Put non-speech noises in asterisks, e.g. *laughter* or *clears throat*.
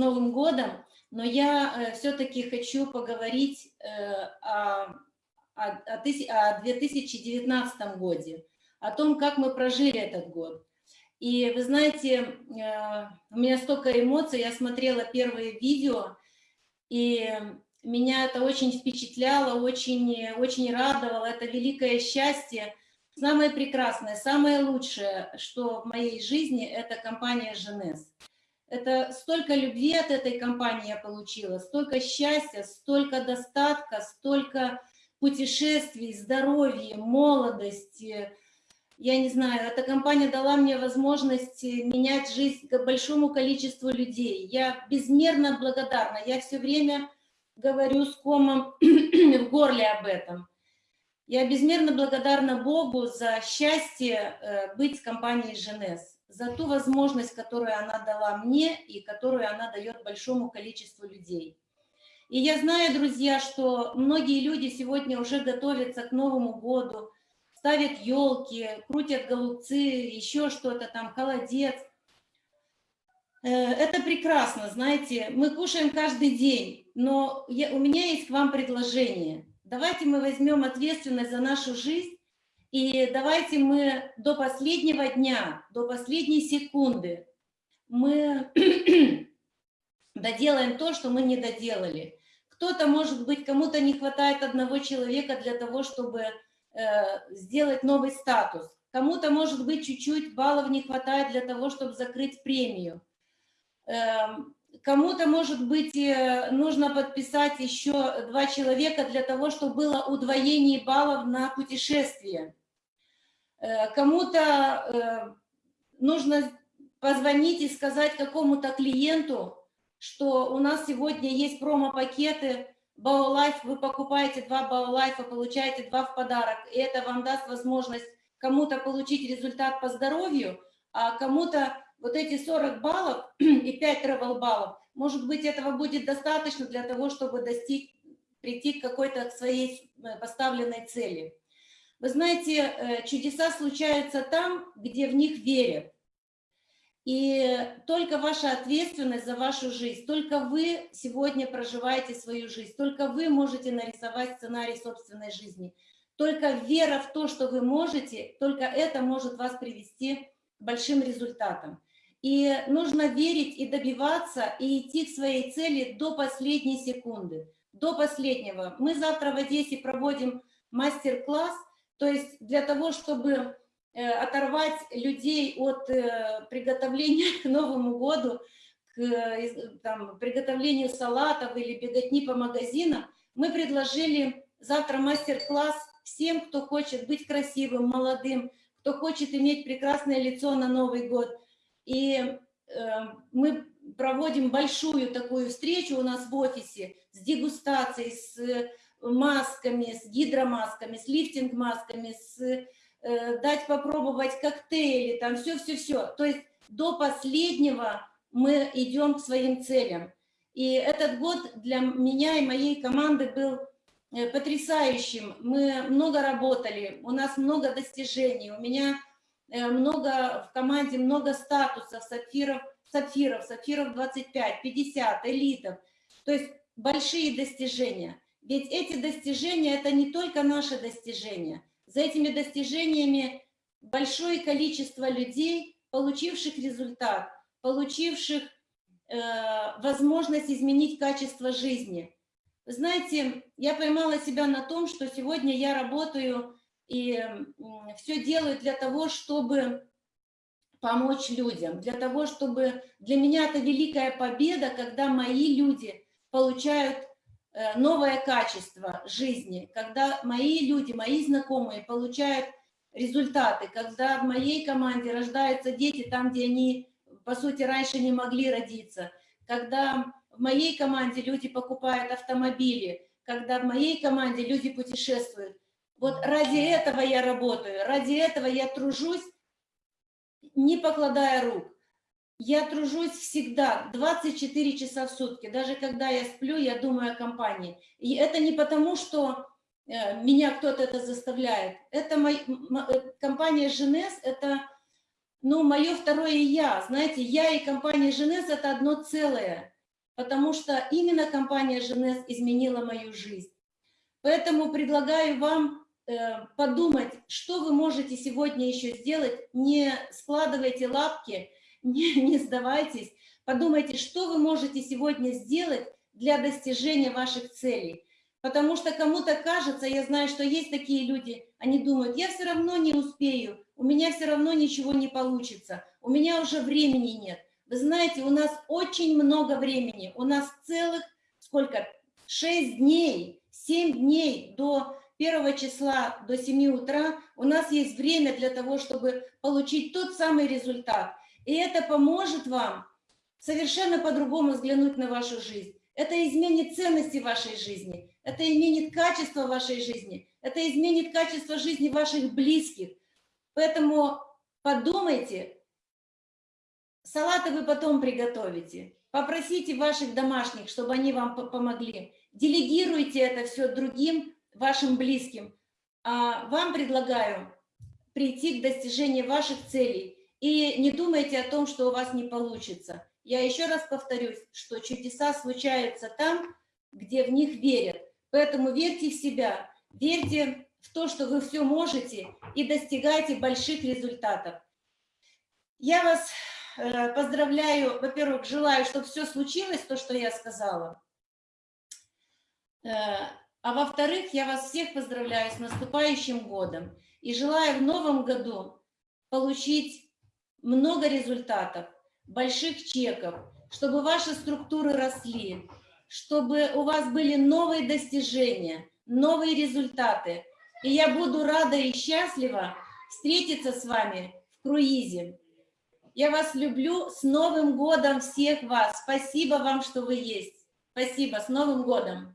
Новым годом, но я э, все-таки хочу поговорить э, о, о, о 2019 годе, о том, как мы прожили этот год. И вы знаете, э, у меня столько эмоций, я смотрела первые видео, и меня это очень впечатляло, очень, очень радовало, это великое счастье. Самое прекрасное, самое лучшее, что в моей жизни, это компания «Женес». Это столько любви от этой компании я получила, столько счастья, столько достатка, столько путешествий, здоровья, молодости, я не знаю, эта компания дала мне возможность менять жизнь большому количеству людей. Я безмерно благодарна. Я все время говорю с комом *clears throat* в горле об этом. Я безмерно благодарна Богу за счастье э, быть с компанией «Женес», за ту возможность, которую она дала мне и которую она дает большому количеству людей. И я знаю, друзья, что многие люди сегодня уже готовятся к Новому году, ставят елки, крутят голубцы, еще что-то там, холодец. Э, это прекрасно, знаете, мы кушаем каждый день, но я, у меня есть к вам предложение. Давайте мы возьмем ответственность за нашу жизнь, и давайте мы до последнего дня, до последней секунды мы *clears throat* доделаем то, что мы не доделали. Кто-то, может быть, кому-то не хватает одного человека для того, чтобы Э, сделать новый статус. Кому-то, может быть, чуть-чуть баллов не хватает для того, чтобы закрыть премию. Эм, кому-то, может быть, э, нужно подписать еще два человека для того, чтобы было удвоение баллов на путешествие. Э, кому-то нужно позвонить и сказать какому-то клиенту, что у нас сегодня есть промо-пакеты, Баулайф, вы покупаете два Баулайфа, получаете два в подарок, и это вам даст возможность кому-то получить результат по здоровью, а кому-то вот эти 40 баллов *clears throat* и 5 travel баллов, может быть, этого будет достаточно для того, чтобы достичь, прийти к какой-то своей э, поставленной цели. Вы знаете, э, чудеса случаются там, где в них верят. И только ваша ответственность за вашу жизнь, только вы сегодня проживаете свою жизнь, только вы можете нарисовать сценарий собственной жизни. Только вера в то, что вы можете, только это может вас привести к большим результатам. И нужно верить и добиваться, и идти к своей цели до последней секунды, до последнего. Мы завтра в Одессе проводим мастер-класс, то есть для того, чтобы Э, оторвать людей от э, приготовления *laughs* к Новому году, к э, там, приготовлению салатов или беготни по магазинам, мы предложили завтра мастер-класс всем, кто хочет быть красивым, молодым, кто хочет иметь прекрасное лицо на Новый год. И э, мы проводим большую такую встречу у нас в офисе с дегустацией, с масками, с гидромасками, с лифтинг-масками, с Э, дать попробовать коктейли, там все-все-все. То есть до последнего мы идем к своим целям. И этот год для меня и моей команды был э, потрясающим. Мы много работали, у нас много достижений, у меня э, много в команде, много статусов, сапфиров, сапфиров, сапфиров 25, 50, элитов. То есть большие достижения. Ведь эти достижения – это не только наши достижения – за этими достижениями большое количество людей, получивших результат, получивших э, возможность изменить качество жизни. знаете, я поймала себя на том, что сегодня я работаю и э, все делаю для того, чтобы помочь людям, для того, чтобы... Для меня это великая победа, когда мои люди получают новое качество жизни, когда мои люди, мои знакомые получают результаты, когда в моей команде рождаются дети там, где они, по сути, раньше не могли родиться, когда в моей команде люди покупают автомобили, когда в моей команде люди путешествуют. Вот ради этого я работаю, ради этого я тружусь, не покладая рук. Я тружусь всегда, 24 часа в сутки. Даже когда я сплю, я думаю о компании. И это не потому, что э, меня кто-то это заставляет. Это мой, э, компания «Женес» — это ну, мое второе «я». Знаете, я и компания «Женес» — это одно целое. потому что именно компания «Женес» изменила мою жизнь. Поэтому предлагаю вам э, подумать, что вы можете сегодня еще сделать. Не складывайте лапки, *laughs* не, не сдавайтесь. Подумайте, что вы можете сегодня сделать для достижения ваших целей. Потому что кому-то кажется, я знаю, что есть такие люди, они думают, я все равно не успею, у меня все равно ничего не получится, у меня уже времени нет. Вы знаете, у нас очень много времени, у нас целых, сколько, 6 дней, 7 дней до первого числа, до 7 утра, у нас есть время для того, чтобы получить тот самый результат. И это поможет вам совершенно по-другому взглянуть на вашу жизнь. Это изменит ценности вашей жизни, это изменит качество вашей жизни, это изменит качество жизни ваших близких. Поэтому подумайте, салаты вы потом приготовите, попросите ваших домашних, чтобы они вам помогли. Делегируйте это все другим вашим близким. А вам предлагаю прийти к достижению ваших целей. И не думайте о том, что у вас не получится. Я еще раз повторюсь, что чудеса случаются там, где в них верят. Поэтому верьте в себя, верьте в то, что вы все можете и достигайте больших результатов. Я вас э, поздравляю, во-первых, желаю, чтобы все случилось, то, что я сказала. Э, а во-вторых, я вас всех поздравляю с наступающим годом и желаю в новом году получить много результатов, больших чеков, чтобы ваши структуры росли, чтобы у вас были новые достижения, новые результаты. И я буду рада и счастлива встретиться с вами в круизе. Я вас люблю. С Новым годом всех вас. Спасибо вам, что вы есть. Спасибо. С Новым годом.